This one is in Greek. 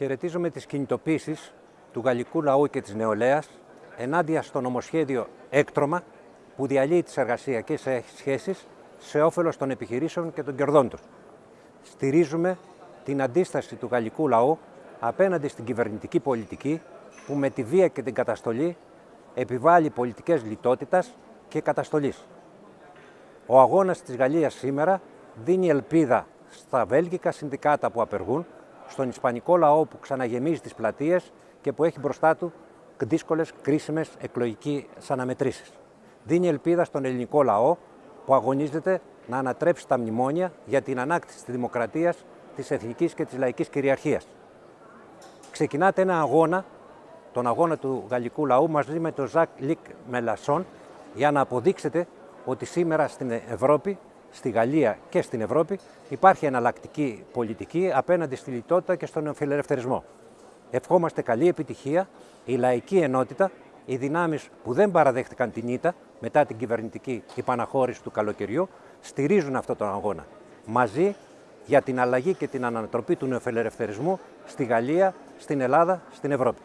χαιρετίζουμε τις κινητοποίησεις του γαλλικού λαού και της νεολαίας ενάντια στο νομοσχέδιο έκτρωμα που διαλύει τις εργασιακές σχέσεις σε όφελος των επιχειρήσεων και των κερδών τους. Στηρίζουμε την αντίσταση του γαλλικού λαού απέναντι στην κυβερνητική πολιτική που με τη βία και την καταστολή επιβάλλει πολιτικές λιτότητας και καταστολής. Ο αγώνας της Γαλλίας σήμερα δίνει ελπίδα στα βέλγικα συνδικάτα που απεργούν, στον ισπανικό λαό που ξαναγεμίζει τις πλατείες και που έχει μπροστά του δύσκολες, κρίσιμες εκλογικέ αναμετρήσεις. Δίνει ελπίδα στον ελληνικό λαό που αγωνίζεται να ανατρέψει τα μνημόνια για την ανάκτηση της δημοκρατίας, της εθνικής και της λαϊκής κυριαρχίας. Ξεκινάτε ένα αγώνα, τον αγώνα του γαλλικού λαού, μαζί με τον Ζακ Λικ Μελασσόν, για να αποδείξετε ότι σήμερα στην Ευρώπη, στη Γαλλία και στην Ευρώπη, υπάρχει εναλλακτική πολιτική απέναντι στη λιτότητα και στον φιλελευθερισμό. Ευχόμαστε καλή επιτυχία, η λαϊκή ενότητα, οι δυνάμεις που δεν παραδέχτηκαν την ήττα μετά την κυβερνητική υπαναχώρηση του καλοκαιριού, στηρίζουν αυτόν τον αγώνα. Μαζί για την αλλαγή και την ανατροπή του νεοφιλελευθερισμού στη Γαλλία, στην Ελλάδα, στην Ευρώπη.